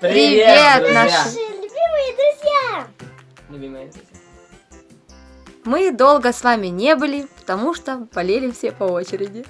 Привет, друзья! наши- любимые друзья! Любимые друзья. Мы долго с вами не были, потому что болели все по очереди.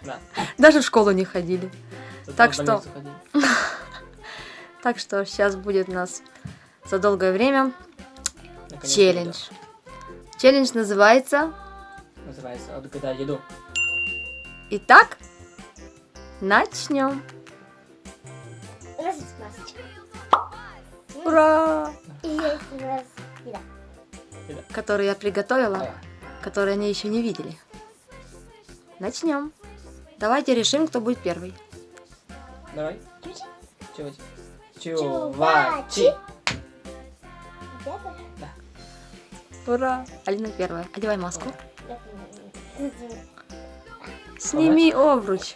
Да. Даже в школу не ходили. Зато Так что-. Так что сейчас будет у нас за долгое время Наконец-то, челлендж. Челлендж называется да. Называется «Отгадай еду». Итак, начнем. У нас есть масочка. Ура! И есть у нас еда. Который я приготовила, который они еще не видели. Начнем. Давайте решим, кто будет первый. Давай. Чувачи. Чувачи. Вот Ура! Алина первая. Одевай маску. Сними обруч.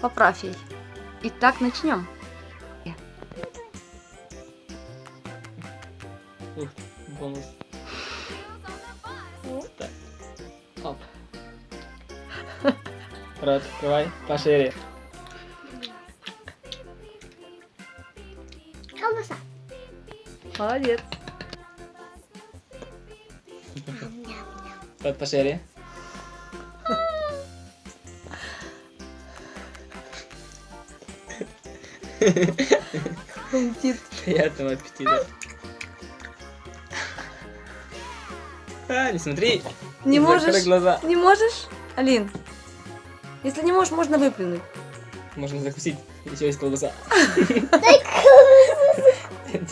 Поправь ей. Итак, начнем. Ух, бонус. Так. Оп. Рот, открывай пошире. Колбаса. Молодец. Рот пошире. Хрустит. Приятного аппетита. А, не смотри. Не можешь? глаза. Не можешь? Алин, если не можешь, можно выплюнуть. Можно закусить. Еще есть колбаса.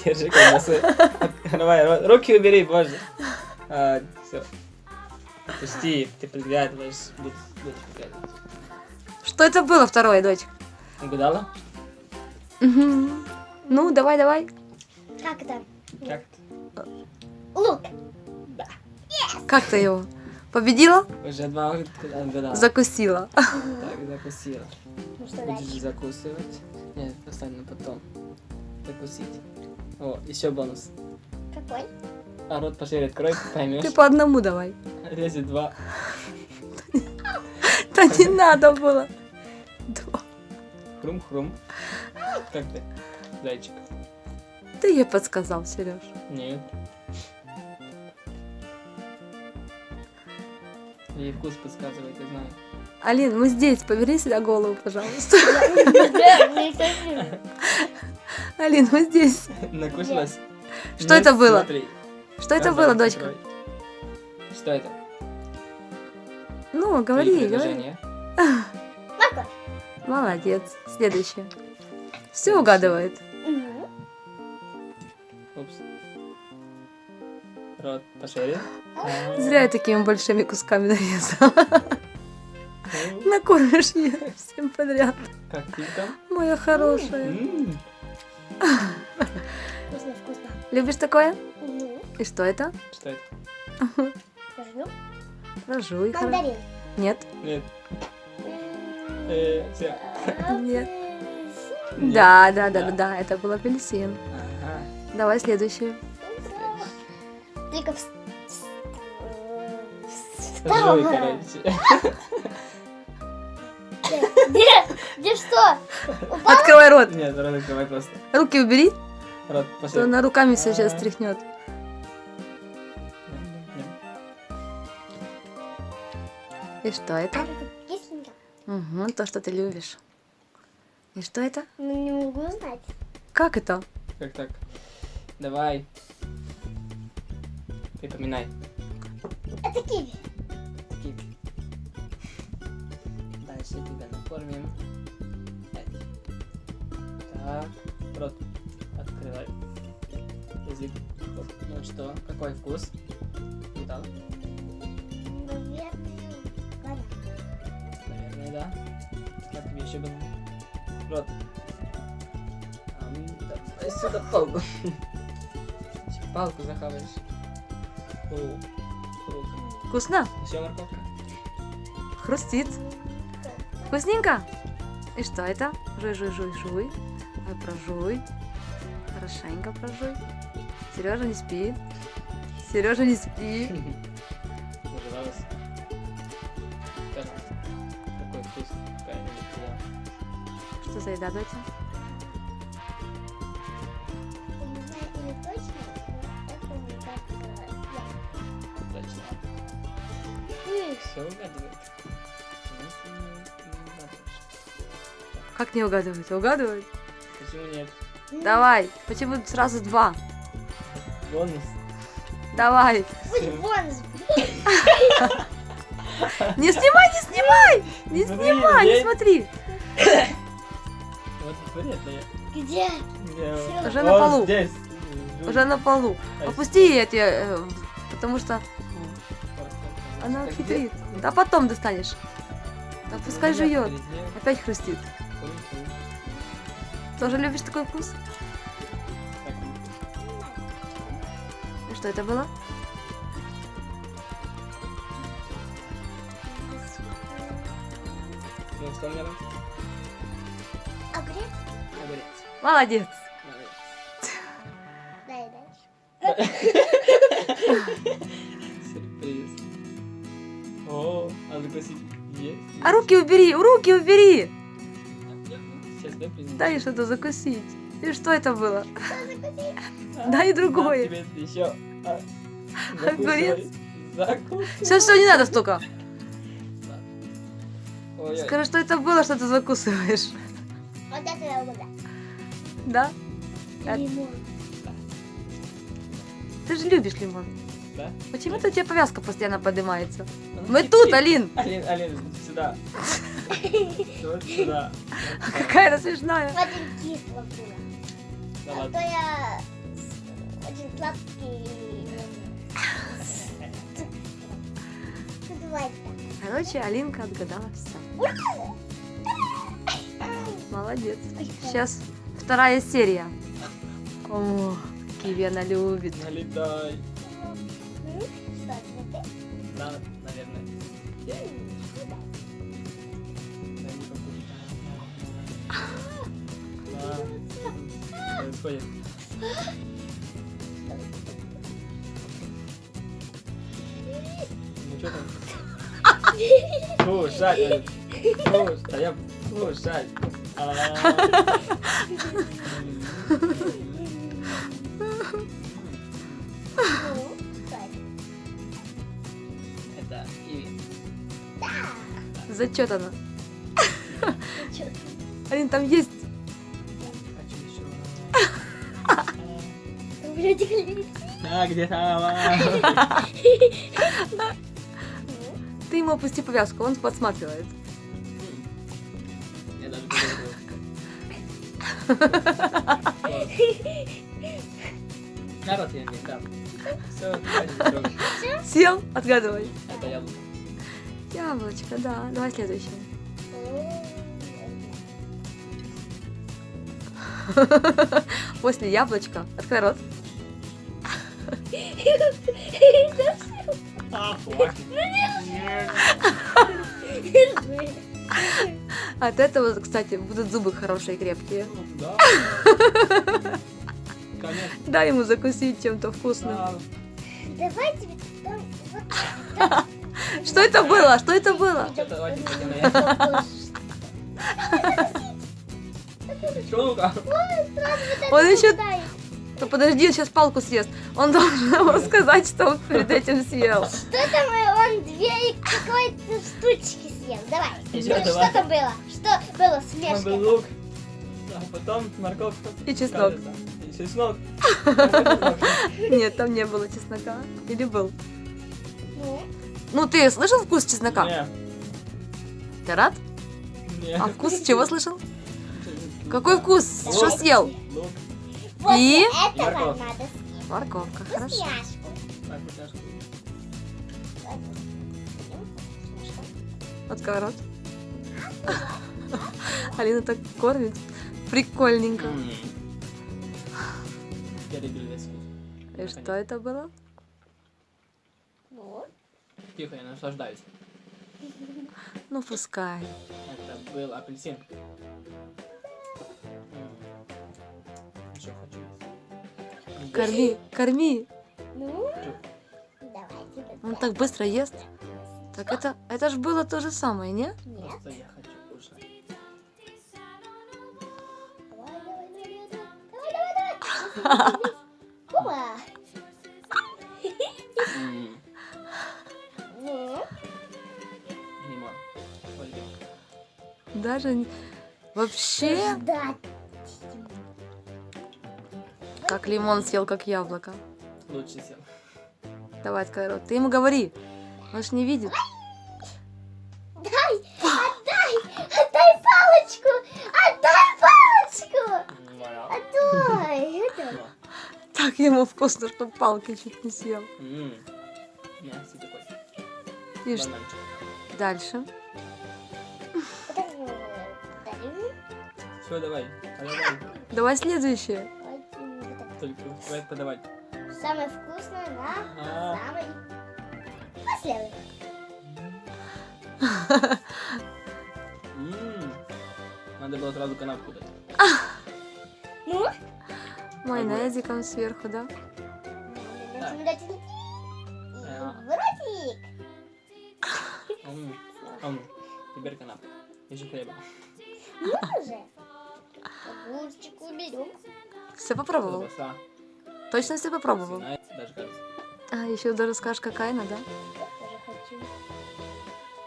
Держи колбасу. Давай, ру- руки убери, боже. А, все. Пусти, ты подглядывать. Что это было второе, дочь? Угадала? Ну, давай, давай. Как это? Как? Лук. Как ты его? Победила? Уже два угадала. Закусила. Так, закусила. Ну что Будешь дальше? закусывать. Нет, оставим на потом. Закусить. О, еще бонус. Какой? А рот пошире открой, поймешь. Ты по одному давай. Лезет два. Да не надо было. Два. Хрум-хрум. Как ты, зайчик? Ты ей подсказал, Сереж. Нет. Ей вкус подсказывает, я знаю. Алин, мы здесь, поверни сюда голову, пожалуйста. Алин, мы здесь. Накушалась? Что это было? Что это было, дочка? Что это? Ну, говори, говори. Молодец. Следующее. Все угадывает. Рот пошире. Зря я такими большими кусками нарезала. ну, Накормишь ее всем подряд. Как ты там? Моя хорошая. Вкусно, вкусно. Любишь такое? И что это? Что это? Хоро- Мандарин. Нет. Нет. Э. Нет. Да, да, да, да, да, это был апельсин. Ага. Давай следующее. Только. Где? Где что? Упал? Открывай рот. Нет, рот открывай просто. Руки убери, Рот то пошире. она руками все сейчас тряхнет. И что это? Кисленько. Угу, то, что ты любишь. И что это? Ну, не могу знать. Как это? Как так? Давай. Припоминай. Это киви. Киви. Дальше тебя накормим. Пять. Так. Рот. Открывай. Язык. Ну что? Какой вкус? Угадал? Наверное, ладно. Наверное, да. Как тебе еще было? Рот. Ам, Давай сюда палку. Еще палку круто. Вкусно? Еще морковка. Хрустит. Вкусненько? И что это? Жуй, жуй, жуй, жуй. Ой, прожуй. Хорошенько прожуй. Сережа не спит. Сережа не спит. за еда, доча? Как не угадывать? Угадывать? Почему нет? Давай. Почему сразу два? Бонус. Давай. Бонус. Не снимай, не снимай! Не снимай, не смотри. Где? Где? Уже на полу. здесь. Уже на полу. Опусти эти, э, потому что она хитрит. Да потом достанешь. Да пускай жует. Опять хрустит. Тоже любишь такой вкус? И что это было? Молодец. Молодец. Дай дальше. Сюрприз. О, а закусить есть? А руки убери, руки убери. Сейчас дай принесу. Дай что-то закусить. И что это было? Дай другое. Тебе еще. а, Огурец. Все, все, не надо столько. Ой, ой. Скажи, что это было, что ты закусываешь. Вот это я угадаю. Да? А- Лимон. Ты же любишь лимон. Да? Почему-то у тебя повязка постоянно поднимается. Ну, Мы хитрит. тут, Алин. Алин, Алин, сюда. Вот сюда. Какая она смешная. Очень кисло было. Да А то ладно. я очень сладкий. Ну. Короче, Алинка отгадала все. Молодец. Сейчас вторая серия. О, киви она любит. Налетай. Да, наверное. Ну. Что происходит? Ну что там? Кушать, Алин. А я кушать. А. Ну, это? Иви. Зачет она. Алин, там есть. Как- А, где там? Ну, Ты ему опусти повязку, он подсматривает. Я даже. Народ я не дам. Все, Сел, отгадывай. Это яблоко. Яблочко, да. Давай следующее. После яблочка. Открой рот. Хватит. От этого, кстати, будут зубы хорошие, крепкие. Ну, Да. Дай ему закусить чем-то вкусным. Да. Давай тебе там вот Что это было? Что это было? Давайте. Он еще... Ну, подожди, он сейчас палку съест. Он должен нам рассказать, что он перед этим съел. Что там он две какой-то штучки съел? Давай. Ещё Ну, давай. Что там было? Что было Там был смешно? лук. А потом морковка. И чеснок. кажется. И чеснок. Нет, там не было чеснока. Или был? Ну, Ну, ты слышал вкус чеснока? Не, Ты рад? не. А вкус чего слышал? Какой вкус? Лук. Что съел? Лук. вот И? это надо съесть. Морковка, хорошо. Вкусняшку. Так, вкусняшку. Открой рот. Алина так кормит. Прикольненько. И что это было? Тихо, я наслаждаюсь. Ну, пускай. Это был апельсин. М. Еще хочу. Корми, корми. ну, давай тебе. Он так быстро ест. Так это, это ж было то же самое, не? Нет. Просто я хочу кушать. Даже вообще... Как лимон съел, как яблоко. Лучше съел. Давай, Скайрот, ты ему говори. Он ж не видит. Дай, отдай, отдай палочку, отдай палочку, отдай. Так ему вкусно, что палкой чуть не съел. И что дальше? Все, давай. Давай. Давай следующее. Только давай подавать. Самое вкусное на А. самый М. Надо было сразу канапку дать. Ну? Майонезиком сверху, да? Начнем дать и Да. в ротик. М. М. Теперь канапка. Еще хлеба. Ну уже. Огурчик уберем. Все попробовал? Колбаса. Точно все попробовал? Знаешь, даже кажется. А, еще даже скажешь, какая она, да?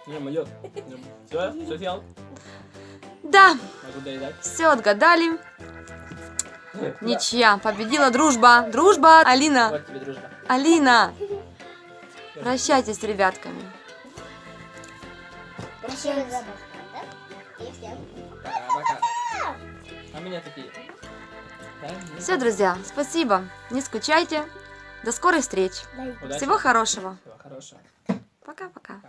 Не, мое. Все, все съел. Да, все отгадали. Ничья. Победила дружба. Дружба, Алина. Вот тебе дружба. Алина. Прощайтесь с ребятками. Пока-пока. А меня такие. Все, друзья, спасибо. Не скучайте. До скорой встречи. Дай. удачи. Всего хорошего. Всего хорошего. Пока-пока.